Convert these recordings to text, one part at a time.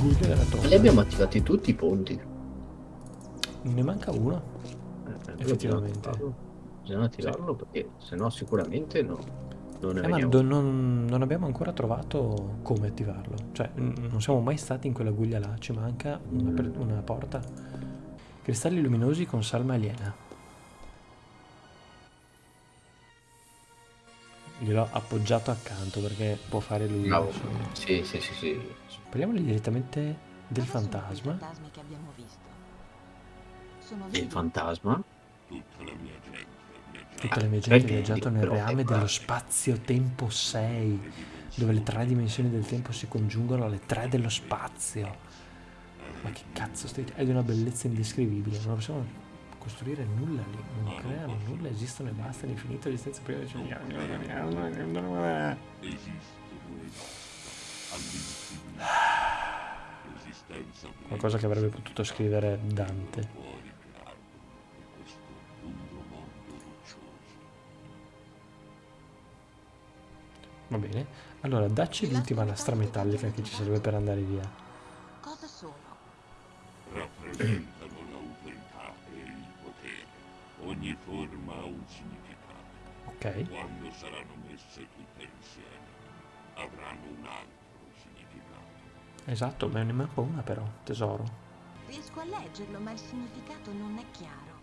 guglia della torre. Li abbiamo attivati tutti i ponti. Ne manca uno, Eh, effettivamente. Bisogna attivarlo perché sennò sicuramente no. Non ne Eh, ma do- non, non abbiamo ancora trovato come attivarlo. Cioè, non siamo mai stati in quella guglia là. Ci manca una, una porta. Cristalli luminosi con salma aliena. Gliel'ho appoggiato accanto perché può fare lui. Bravo. insomma. Sì, sì, sì, sì. Parliamoli direttamente del fantasma. fantasmi che abbiamo visto? Sono E il vivi? fantasma? Tutta la mia gente Ah, ha vedi, viaggiato nel reame dello spazio-tempo 6, dove le tre dimensioni del tempo si congiungono alle tre dello spazio. Ma che cazzo stai... È di una bellezza indescrivibile, non possiamo costruire nulla lì, non creano nulla, esistono e basta, l'infinito esistenza prima di Qualcosa che avrebbe potuto scrivere Dante. Va bene. Allora, dacci l'ultima lastra metallica che ci serve per andare via. Esatto, me ne manca una però, tesoro. Riesco a leggerlo, ma il significato non è chiaro.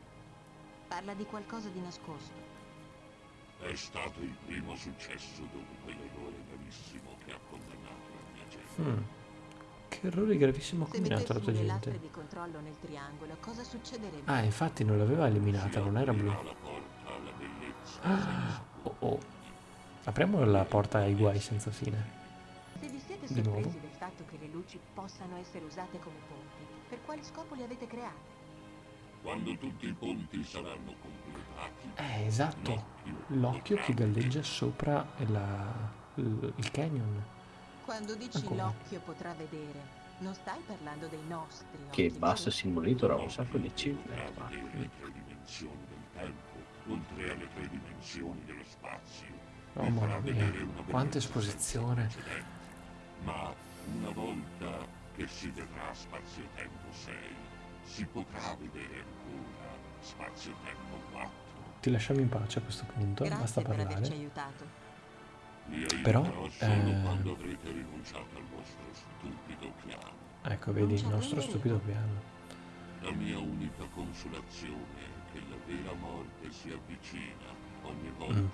Parla di qualcosa di nascosto. È stato il primo successo dopo quell'errore gravissimo che ha condannato la mia gente. Hmm. Che errore gravissimo ha combinato la tua gente. di controllo nel triangolo, cosa succederebbe? Ah, infatti non l'aveva eliminata, non era blu. La porta alla bellezza Ah, oh oh. Apriamo la porta ai guai senza fine. Siete Di nuovo? sorpresi del fatto che le luci possano essere usate come ponti, per quale scopo le avete create? Quando tutti i ponti saranno completati, Eh, esatto. L'occhio che galleggia sopra la- il canyon. Quando dici Ancora. l'occhio potrà vedere, non stai parlando dei nostri Che basta vero? si monitora un sacco di cifre. vedere le tre dimensioni del tempo, oltre alle tre dimensioni dello spazio. Oh mamma mia, quanta esposizione. Ma una volta che si vedrà spazio-tempo 6, si potrà vedere ancora spazio-tempo 4. Ti lasciamo in pace a questo punto, Grazie basta per averci parlare. aiutato. Però, eh, quando avrete rinunciato al vostro stupido piano. Ecco, vedi il nostro stupido piano. La mia unica consolazione è che la vera morte si avvicina Mm.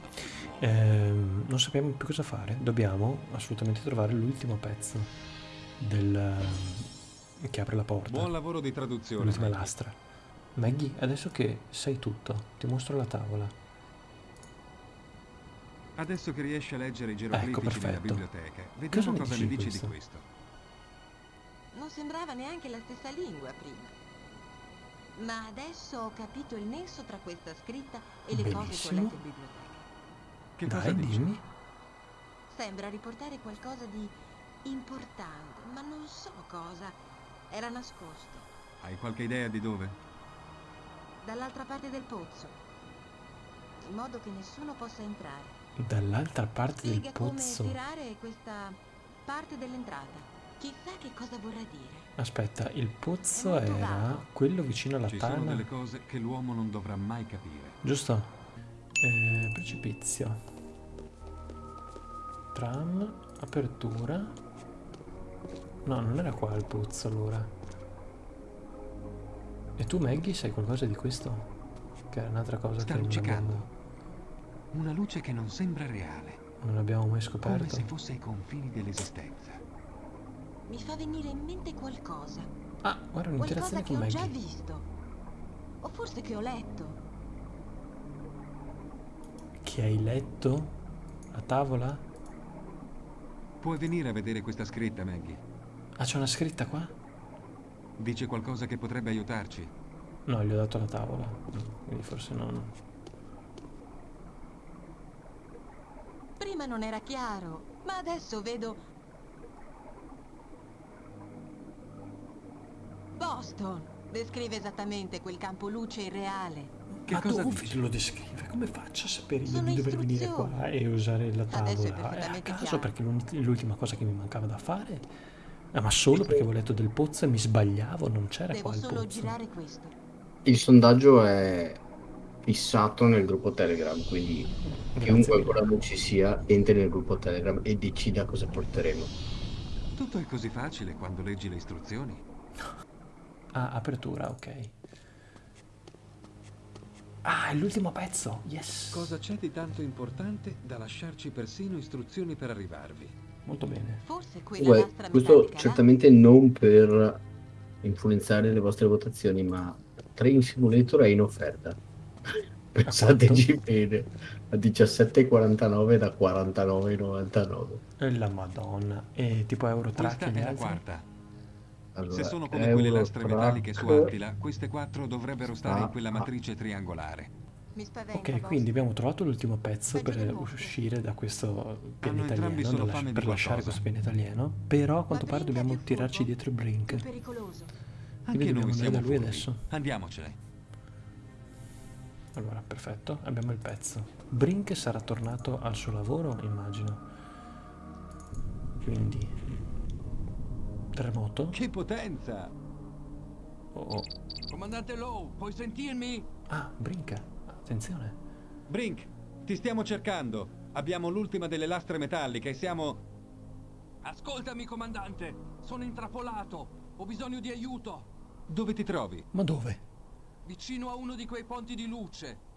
Ehm, non sappiamo più cosa fare. Dobbiamo assolutamente trovare l'ultimo pezzo del che apre la porta. Buon lavoro di traduzione. L'ultima Maggie. lastra. Maggie, adesso che sai tutto, ti mostro la tavola. Adesso che riesci a leggere i geroglifici Ecco, perfetto. biblioteca, Cosa vediamo cosa dici ne di dici di questo? questo. Non sembrava neanche la stessa lingua prima. Ma adesso ho capito il nesso tra questa scritta e le cose che ho letto in biblioteca. Che cosa Dai, dici? dimmi. Sembra riportare qualcosa di importante, ma non so cosa. Era nascosto, Hai qualche idea di dove? dall'altra parte del pozzo, in modo che nessuno possa entrare. Dall'altra parte del Spiega come pozzo. tirare questa parte dell'entrata. Chissà che cosa vorrà dire. Aspetta, il pozzo era vago. quello vicino alla Ci sono tana. delle cose che l'uomo non dovrà mai capire. Giusto? Eh, precipizio. Tram, apertura. No, non era qua il pozzo allora. E tu Maggie sai qualcosa di questo? Che è un'altra cosa Sta che non luccicando. abbiamo, Una luce che non sembra reale, non abbiamo mai come scoperto. se fosse ai confini dell'esistenza. Mi fa venire in mente qualcosa. Ah, guarda Qualcosa un'interazione che con ho già Maggie. visto. O forse che ho letto. Che hai letto? A tavola? Puoi venire a vedere questa scritta, Maggie? Ah, c'è una scritta qua? Dice qualcosa che potrebbe aiutarci. No, gli ho dato la tavola. Quindi forse non. Prima non era chiaro, ma adesso vedo... Boston! Descrive esattamente quel campo luce irreale. Che Ma cosa dove dice? lo descrive? Come faccio a sapere io Sono di dover venire qua e usare la tavola? È a perfettamente caso chiaro. perché l'ultima cosa che mi mancava da fare Ah, ma solo perché avevo letto del pozzo e mi sbagliavo, non c'era qua il solo pozzo. girare questo. Il sondaggio è fissato nel gruppo Telegram, quindi Grazie chiunque ancora non ci sia entri nel gruppo Telegram e decida cosa porteremo. Tutto è così facile quando leggi le istruzioni. Ah, apertura, ok. Ah, è l'ultimo pezzo, yes. Cosa c'è di tanto importante da lasciarci persino istruzioni per arrivarvi? Molto bene. Forse quella Comunque, lastra questo certamente non per influenzare le vostre votazioni, ma Train Simulator è in offerta. Pensateci bene, a 17,49 da 49,99. E la madonna. E tipo Euro Truck Questa è la quarta. Allora, Se sono come quelle lastre metalliche su Attila, queste quattro dovrebbero stare in quella Ah. matrice triangolare. Ok, boss. quindi abbiamo trovato l'ultimo pezzo per uscire da questo lasci- fame di per lasciare questo pianeta alieno, però a quanto pare dobbiamo tirarci dietro Brink. Anche dobbiamo noi andare siamo da lui furbi. adesso. Andiamocene. Allora, perfetto, abbiamo il pezzo. Brink sarà tornato al suo lavoro, immagino. Quindi... Terremoto? Che potenza! Oh, oh. Comandante Lowe, puoi sentirmi? Ah, Brink, attenzione. Brink, ti stiamo cercando. Abbiamo l'ultima delle lastre metalliche e siamo... Ascoltami, comandante. Sono intrappolato. Ho bisogno di aiuto. Dove ti trovi? Ma dove? Vicino a uno di quei ponti di luce.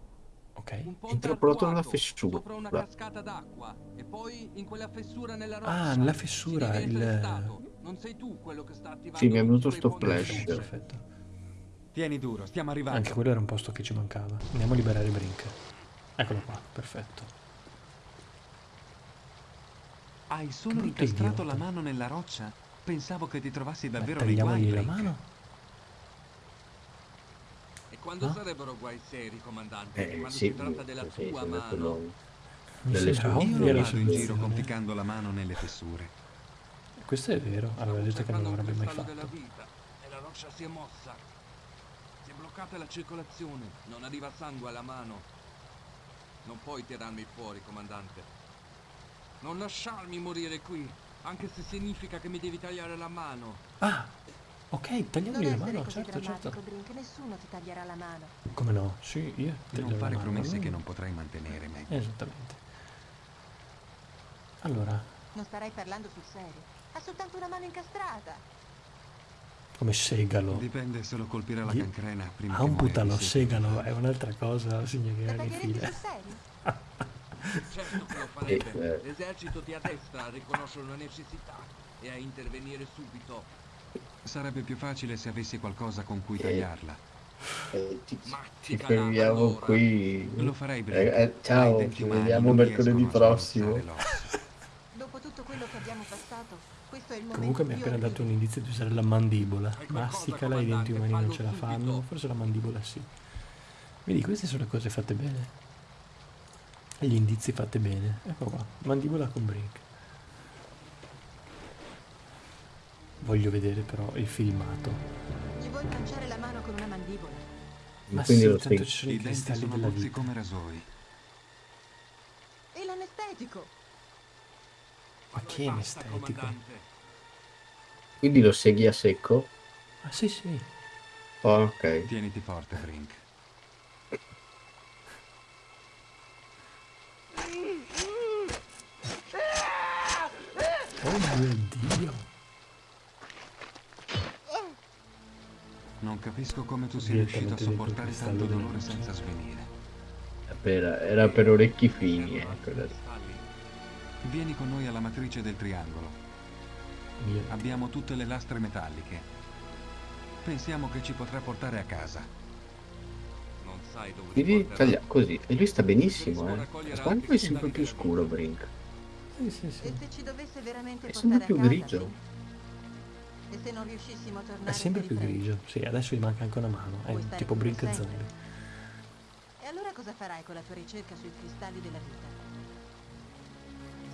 Ok. Un ponte Intrappolato nella fessura. Sopra una cascata d'acqua. E poi in quella fessura nella roccia. Ah, nella fessura, il-. Non sei tu quello che sta attivando Sì, mi è venuto sto flash. Perfetto. Tieni duro, stiamo arrivando. Anche quello era un posto che ci mancava. Andiamo a liberare Brink. Eccolo qua, perfetto. Hai solo incastrato la mano nella roccia? Pensavo che ti trovassi Beh, davvero nei guai, la mano. E quando No? sarebbero guai seri, comandante? Eh, quando sì, si tratta della sì, tua sì, mano. Delle sue- Io non la vado in giro conficcando la mano nelle fessure. Questo è vero, aveva detto che non l'avrebbe mai cristallo fatto. della vita e la roccia si è mossa. Si è bloccata la circolazione, non arriva sangue alla mano. Non puoi tirarmi fuori, comandante. Non lasciarmi morire qui, anche se significa che mi devi tagliare la mano. Ah, ok, Non tagliamogli la mano, certo, drammatico, certo. Brink. Nessuno ti taglierà la mano. Come no? Sì, io taglio Non fare promesse che non potrai mantenere, Meg. Esattamente. Allora, Non starai parlando sul serio. Ha soltanto una mano incastrata. come segalo. Dipende se lo colpirà la Di- cancrena prima che Amputalo, di segalo, è un'altra cosa, signorina La di taglieresti fila. Certo che lo farebbe. Eh, eh. L'esercito ti addestra a riconoscere una necessità e a intervenire subito. Sarebbe più facile se avessi qualcosa con cui Eh. tagliarla. Eh, ci ti fermiamo allora. qui. Lo farei Eh, breve. eh, ciao, ci vediamo mercoledì prossimo. Dopo tutto quello che abbiamo passato, questo è il momento Comunque mi ha appena dato un indizio di usare la mandibola. Masticala, i denti umani non ce la fanno. subito. Forse la mandibola sì. Vedi, queste sono le cose fatte bene. E gli indizi fatti bene. Ecco qua, mandibola con Brink. Voglio vedere però il filmato. Ci vuoi manciare la mano con una mandibola? Ma Quindi sì, lo tanto ci sono i I cristalli della vita. come rasoi. E l'anestetico? Ma che anestetico? Quindi lo segui a secco? Ah sì sì. Oh, ok. Tieniti forte, Brink. Oh mio dio. Non capisco come tu sia riuscito a sopportare tanto dolore senza svenire. Per- era per orecchi fini, eh. Vieni con noi alla matrice del triangolo. Abbiamo tutte le lastre metalliche. Pensiamo che ci potrà portare a casa. Non sai dove ti Quindi porterà. taglia così. E lui sta benissimo, eh. Quando è sempre più scuro, Brink. Sì sì E sì. se ci dovesse veramente È portare sempre a più casa, grigio. sì? E se non riuscissimo a tornare È sempre più grigio. Sì, adesso gli manca anche una mano. È tipo Brink sempre? zombie. E allora cosa farai con la tua ricerca sui cristalli della vita?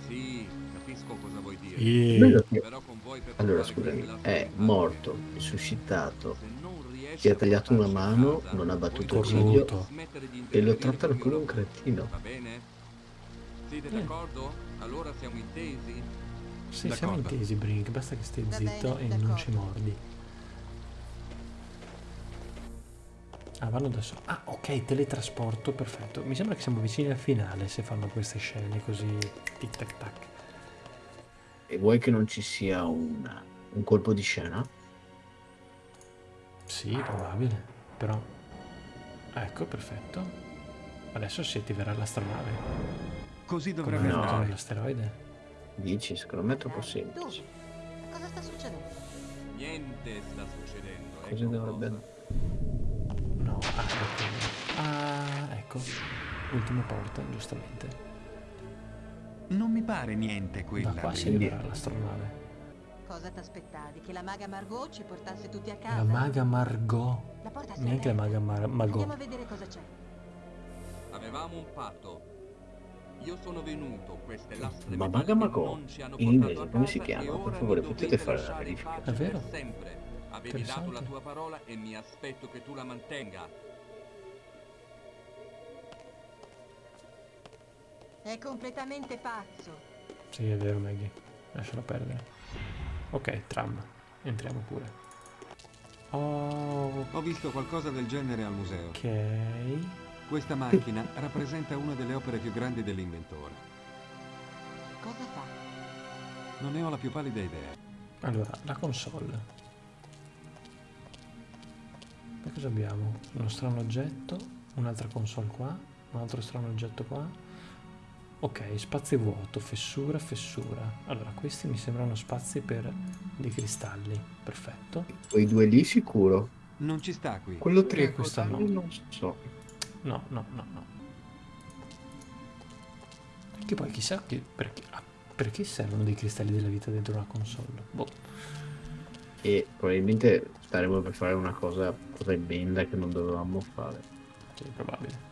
Sì, capisco cosa vuoi dire. E... Che- Allora, scusami, è morto, risuscitato, si è tagliato una mano, non ha battuto il ciglio e lo trattano come un cretino. Va bene? Siete Eh. d'accordo? Allora siamo intesi? Sì, siamo intesi, Brink. Basta che stai zitto bene, e non ci mordi. Ah, vanno adesso. Ah, ok, teletrasporto, perfetto. Mi sembra che siamo vicini al finale se fanno queste scene così tic tac tac. E vuoi che non ci sia un, un colpo di scena? Sì, probabile. Però. Ecco, perfetto. Adesso si attiverà l'astronave. Così Come dovrebbe no. no. andare. l'asteroide. Dici, secondo me è troppo Dove? semplice. Cosa sta succedendo? Niente sta succedendo. Così ecco dovrebbe cosa. No, ah, ecco. Ah, ecco. Ultima porta, giustamente. Non mi pare niente quella. Da qua attiverà l'astronave. Cosa t'aspettavi? Che la maga Margot ci portasse tutti a casa? La maga Margot. La porta si Neanche la maga Mar- Andiamo a vedere cosa c'è. Avevamo un patto. Io sono venuto, queste lastre Ma Maga Mago, non ci hanno in inglese come si chiama? Per favore, potete fare la verifica? È vero? per sempre. Avevi dato la tua parola e mi aspetto che tu la mantenga. È completamente pazzo. Sì, è vero, Maggie. Lascialo perdere. Ok, tram. Entriamo pure. Oh, Ho visto qualcosa del genere al museo. ok. Questa macchina rappresenta una delle opere più grandi dell'inventore. Cosa fa? Non ne ho la più pallida idea. Allora, la console. E cosa abbiamo? Uno strano oggetto, un'altra console qua, un altro strano oggetto qua. Ok, spazio vuoto, fessura, fessura. Allora, questi mi sembrano spazi per dei cristalli. Perfetto. Quei due lì sicuro. Non ci sta qui. Quello Perché tre questa no? non so. No, no, no, no. Che poi chissà che, perché, ah, perché servono dei cristalli della vita dentro una console. Boh. E probabilmente staremo per fare una cosa tremenda che non dovevamo fare. Sì, probabile.